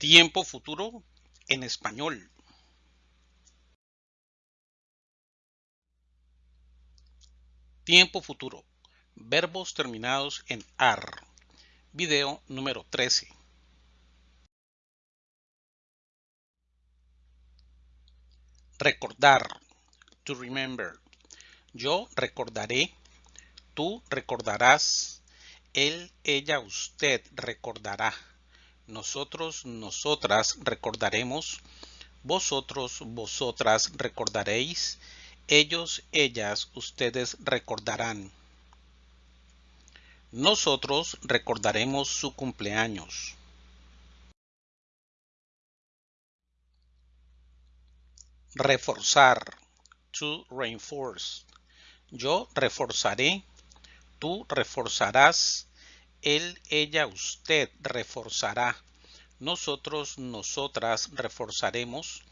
Tiempo futuro en español. Tiempo futuro. Verbos terminados en AR. Video número 13. Recordar. To remember. Yo recordaré. Tú recordarás. Él, ella, usted recordará nosotros, nosotras recordaremos, vosotros, vosotras recordaréis, ellos, ellas, ustedes recordarán. Nosotros recordaremos su cumpleaños. Reforzar. To reinforce. Yo reforzaré. Tú reforzarás él, ella, usted reforzará. Nosotros, nosotras reforzaremos.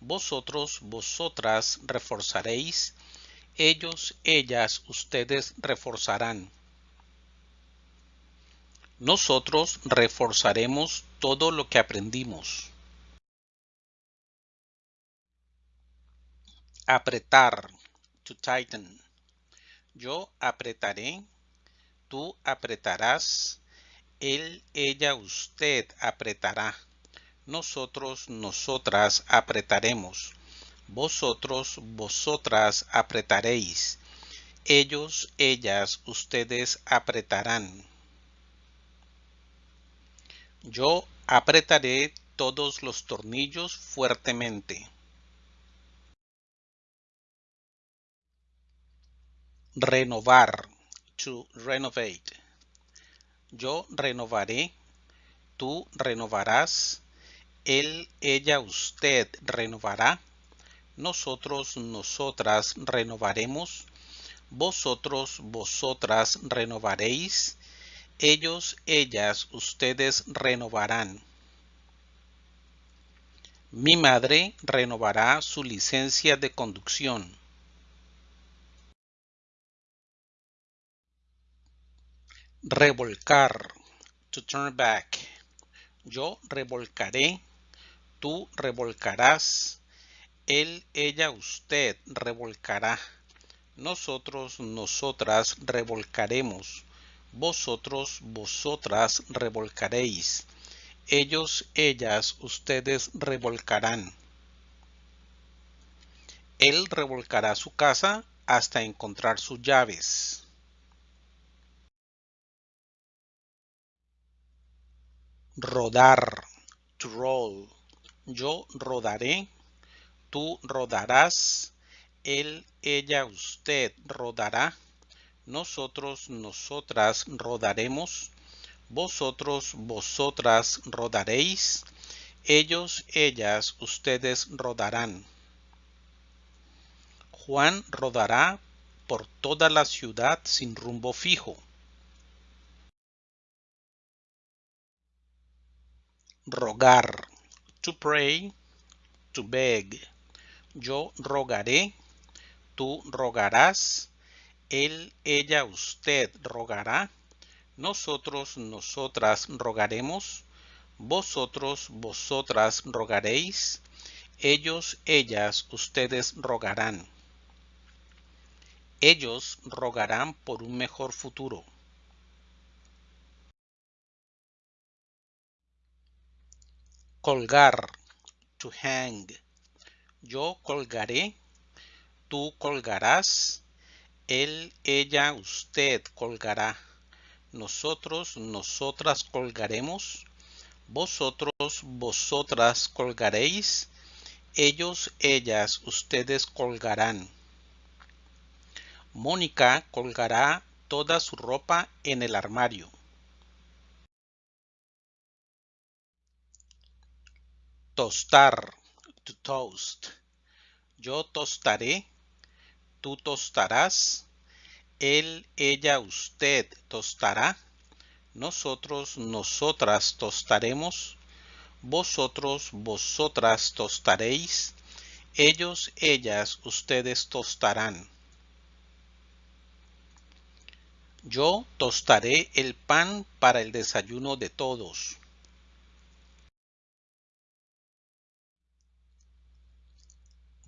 Vosotros, vosotras reforzaréis. Ellos, ellas, ustedes reforzarán. Nosotros reforzaremos todo lo que aprendimos. Apretar. To tighten. Yo apretaré tú apretarás, él, ella, usted apretará, nosotros, nosotras apretaremos, vosotros, vosotras apretaréis, ellos, ellas, ustedes apretarán. Yo apretaré todos los tornillos fuertemente. Renovar to renovate. Yo renovaré, tú renovarás, él, ella, usted renovará, nosotros, nosotras renovaremos, vosotros, vosotras renovaréis, ellos, ellas, ustedes renovarán. Mi madre renovará su licencia de conducción. Revolcar. To turn back. Yo revolcaré. Tú revolcarás. Él, ella, usted revolcará. Nosotros, nosotras revolcaremos. Vosotros, vosotras revolcaréis. Ellos, ellas, ustedes revolcarán. Él revolcará su casa hasta encontrar sus llaves. Rodar, to roll. Yo rodaré, tú rodarás, él, ella, usted rodará, nosotros, nosotras rodaremos, vosotros, vosotras rodaréis, ellos, ellas, ustedes rodarán. Juan rodará por toda la ciudad sin rumbo fijo. Rogar, to pray, to beg. Yo rogaré, tú rogarás, él, ella, usted rogará, nosotros, nosotras rogaremos, vosotros, vosotras rogaréis, ellos, ellas, ustedes rogarán. Ellos rogarán por un mejor futuro. Colgar, to hang. Yo colgaré, tú colgarás, él, ella, usted colgará. Nosotros, nosotras colgaremos, vosotros, vosotras colgaréis, ellos, ellas, ustedes colgarán. Mónica colgará toda su ropa en el armario. Tostar, to toast. Yo tostaré, tú tostarás, él, ella, usted tostará, nosotros, nosotras tostaremos, vosotros, vosotras tostaréis, ellos, ellas, ustedes tostarán. Yo tostaré el pan para el desayuno de todos.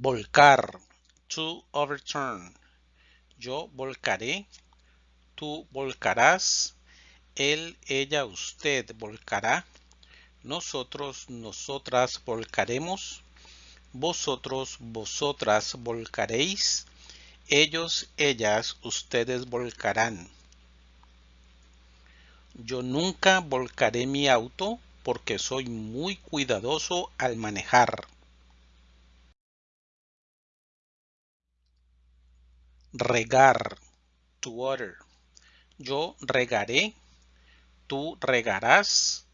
Volcar. To overturn. Yo volcaré. Tú volcarás. Él, ella, usted volcará. Nosotros, nosotras volcaremos. Vosotros, vosotras volcaréis. Ellos, ellas, ustedes volcarán. Yo nunca volcaré mi auto porque soy muy cuidadoso al manejar. Regar. To water. Yo regaré. Tú regarás.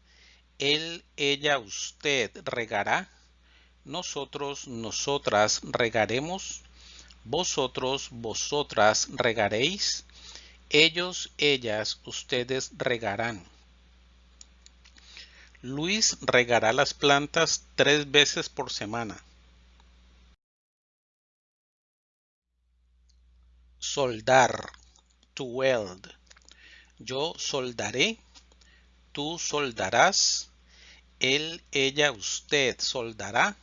Él, ella, usted regará. Nosotros, nosotras regaremos. Vosotros, vosotras regaréis. Ellos, ellas, ustedes regarán. Luis regará las plantas tres veces por semana. Soldar. To weld. Yo soldaré. Tú soldarás. Él, ella, usted soldará.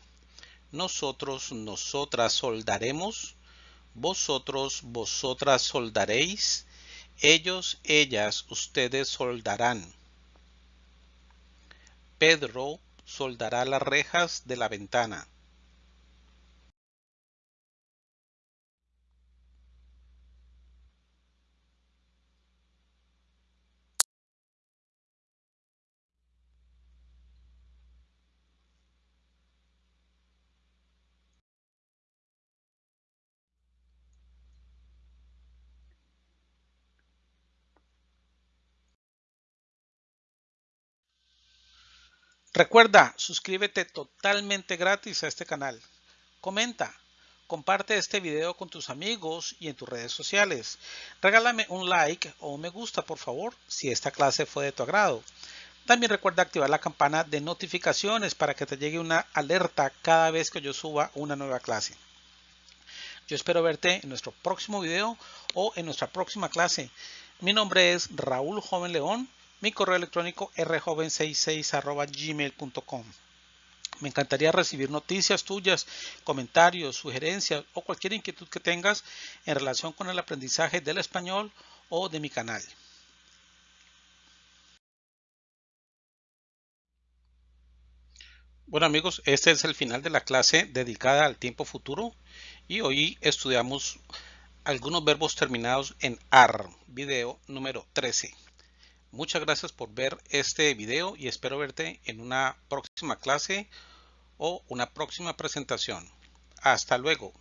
Nosotros, nosotras soldaremos. Vosotros, vosotras soldaréis. Ellos, ellas, ustedes soldarán. Pedro soldará las rejas de la ventana. Recuerda, suscríbete totalmente gratis a este canal. Comenta, comparte este video con tus amigos y en tus redes sociales. Regálame un like o un me gusta, por favor, si esta clase fue de tu agrado. También recuerda activar la campana de notificaciones para que te llegue una alerta cada vez que yo suba una nueva clase. Yo espero verte en nuestro próximo video o en nuestra próxima clase. Mi nombre es Raúl Joven León mi correo electrónico rjoven66 Me encantaría recibir noticias tuyas, comentarios, sugerencias o cualquier inquietud que tengas en relación con el aprendizaje del español o de mi canal. Bueno amigos, este es el final de la clase dedicada al tiempo futuro y hoy estudiamos algunos verbos terminados en AR, video número 13. Muchas gracias por ver este video y espero verte en una próxima clase o una próxima presentación. Hasta luego.